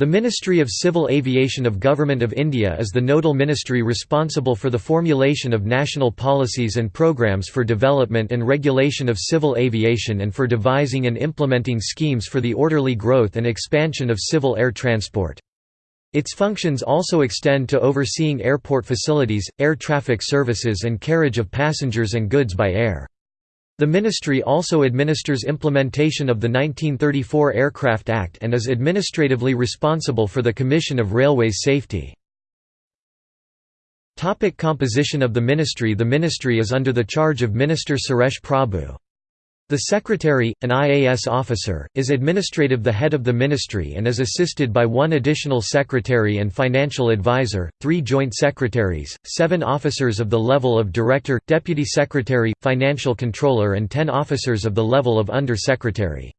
The Ministry of Civil Aviation of Government of India is the nodal ministry responsible for the formulation of national policies and programs for development and regulation of civil aviation and for devising and implementing schemes for the orderly growth and expansion of civil air transport. Its functions also extend to overseeing airport facilities, air traffic services and carriage of passengers and goods by air. The ministry also administers implementation of the 1934 Aircraft Act and is administratively responsible for the Commission of Railways Safety. Topic composition of the ministry The ministry is under the charge of Minister Suresh Prabhu. The Secretary, an IAS officer, is administrative the head of the ministry and is assisted by one additional secretary and financial advisor, three joint secretaries, seven officers of the level of director, deputy secretary, financial controller and ten officers of the level of under-secretary.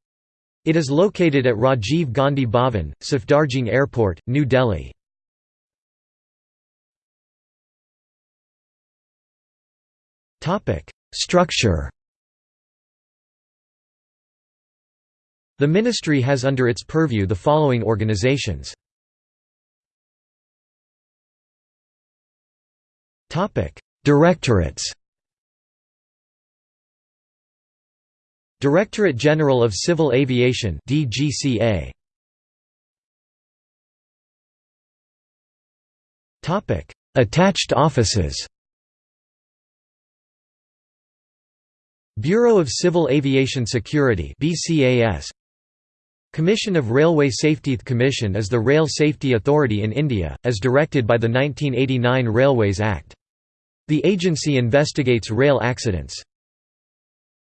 It is located at Rajiv Gandhi Bhavan, Safdarjung Airport, New Delhi. Structure The ministry has under its purview the following organizations. Directorates. Directorate General of Civil Aviation DGCA Topic Attached offices. Bureau of Civil Aviation Security BCAS Commission of Railway Safety Commission is the rail safety authority in India, as directed by the 1989 Railways Act. The agency investigates rail accidents.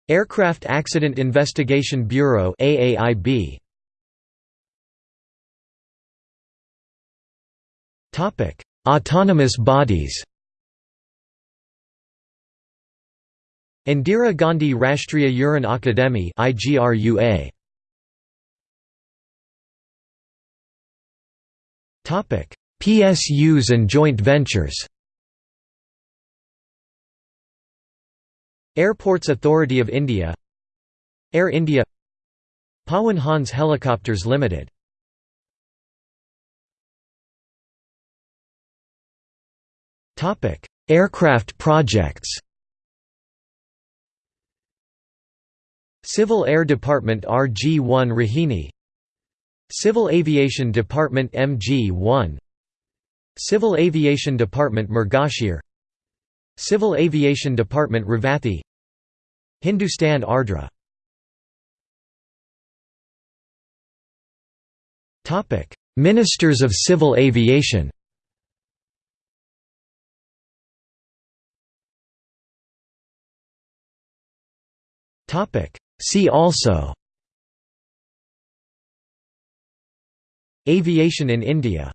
Aircraft Accident Investigation Bureau AAIB. Topic: Autonomous bodies Indira Gandhi Rashtriya Uran Akademi IGRUA PSUs and joint ventures. Airports Authority of India. Air India. Pawan Hans Helicopters Limited. Topic: Aircraft projects. Civil Air Department RG-1 Rohini Civil Aviation Department MG-1 Civil Aviation Department Mrigashir Civil Aviation Department Revathi. Hindustan Ardhra. Ministers of Civil Aviation. See also Aviation in India